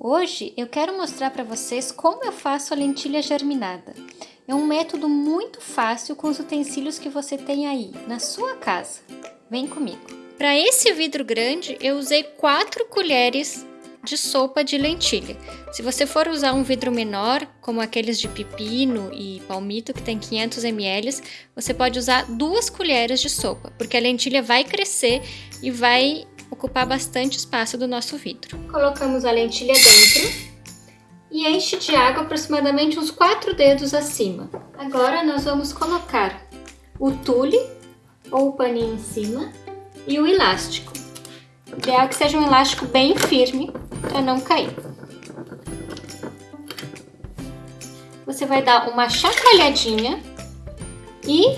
Hoje eu quero mostrar para vocês como eu faço a lentilha germinada. É um método muito fácil com os utensílios que você tem aí na sua casa. Vem comigo. Para esse vidro grande eu usei 4 colheres de sopa de lentilha. Se você for usar um vidro menor, como aqueles de pepino e palmito que tem 500 ml, você pode usar duas colheres de sopa, porque a lentilha vai crescer e vai ocupar bastante espaço do nosso vidro. Colocamos a lentilha dentro e enche de água aproximadamente uns 4 dedos acima. Agora nós vamos colocar o tule ou o paninho em cima e o elástico. O ideal é que seja um elástico bem firme para não cair. Você vai dar uma chacoalhadinha e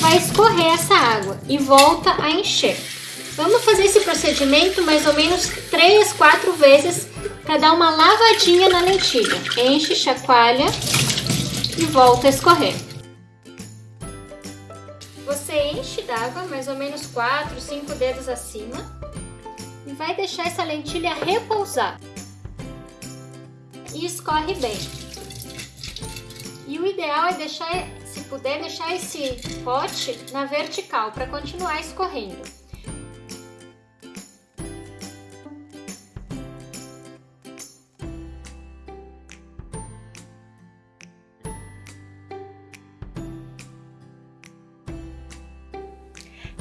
vai escorrer essa água e volta a encher. Vamos fazer esse procedimento mais ou menos 3, 4 vezes para dar uma lavadinha na lentilha. Enche, chacoalha e volta a escorrer. Você enche d'água, mais ou menos 4, 5 dedos acima, e vai deixar essa lentilha repousar. E escorre bem. E o ideal é deixar, se puder, deixar esse pote na vertical para continuar escorrendo.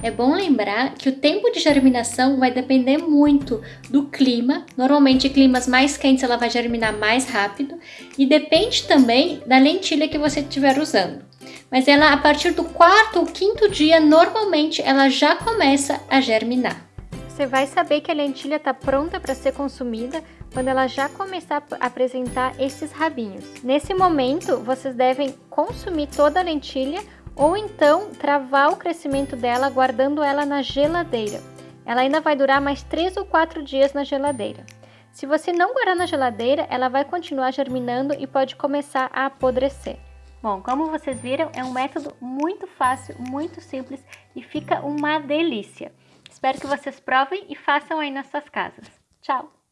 É bom lembrar que o tempo de germinação vai depender muito do clima. Normalmente, climas mais quentes ela vai germinar mais rápido e depende também da lentilha que você estiver usando. Mas ela, a partir do quarto ou quinto dia, normalmente ela já começa a germinar. Você vai saber que a lentilha está pronta para ser consumida quando ela já começar a apresentar esses rabinhos. Nesse momento, vocês devem consumir toda a lentilha ou então travar o crescimento dela guardando ela na geladeira. Ela ainda vai durar mais 3 ou 4 dias na geladeira. Se você não guardar na geladeira, ela vai continuar germinando e pode começar a apodrecer. Bom, como vocês viram, é um método muito fácil, muito simples e fica uma delícia. Espero que vocês provem e façam aí nas suas casas. Tchau!